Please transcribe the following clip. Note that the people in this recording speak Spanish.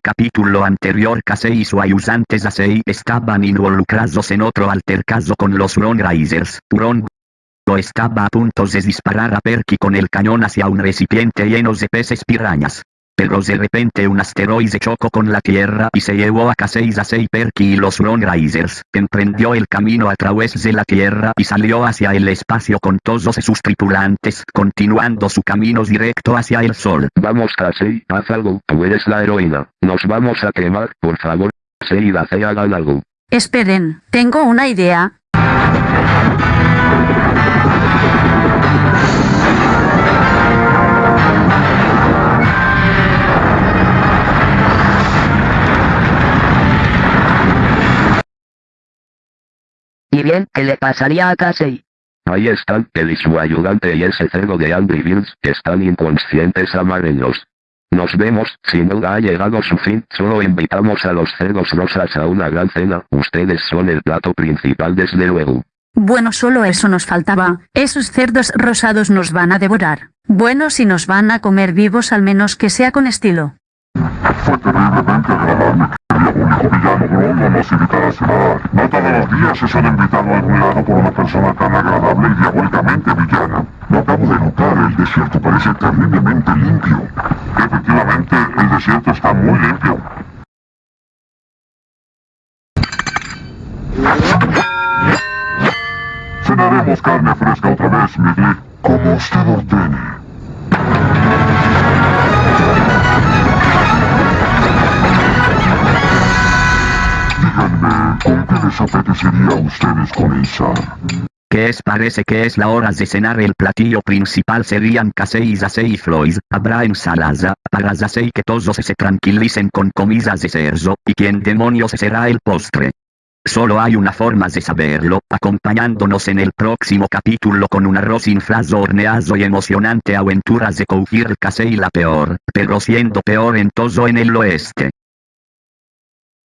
capítulo anterior Casey y su ayudante Zasei estaban involucrados en otro altercado con los Ron Risers. Ron estaba a punto de disparar a Perky con el cañón hacia un recipiente lleno de peces pirañas. Pero de repente un asteroide chocó con la Tierra y se llevó a Casey Zasei Perky y los. Emprendió el camino a través de la Tierra y salió hacia el espacio con todos sus tripulantes, continuando su camino directo hacia el Sol. Vamos Casey, haz algo, tú eres la heroína. Nos vamos a quemar, por favor. Casey y hagan algo. Esperen, tengo una idea. Y bien, ¿qué le pasaría a Casey? Ahí están, él y su ayudante y ese cerdo de Angry Bills, que están inconscientes amarillos. Nos vemos, si no ha llegado su fin, solo invitamos a los cerdos rosas a una gran cena, ustedes son el plato principal desde luego. Bueno, solo eso nos faltaba. Esos cerdos rosados nos van a devorar. Bueno, si nos van a comer vivos al menos que sea con estilo. Cenar. No todos los días se son invitado a algún lado por una persona tan agradable y diabólicamente villana. Lo acabo de notar, el desierto parece terriblemente limpio. Efectivamente, el desierto está muy limpio. Cenaremos carne fresca otra vez, Migli, como usted ordene. ¿Con qué les apetecería a ustedes comenzar? ¿Qué es parece que es la hora de cenar el platillo principal serían Casey, y Floyd, habrá ensalada, para Zasei que todos se tranquilicen con comidas de cerdo, y quien demonios será el postre. Solo hay una forma de saberlo, acompañándonos en el próximo capítulo con un arroz inflado horneado y emocionante aventuras de cougir Casey la peor, pero siendo peor en todo en el oeste.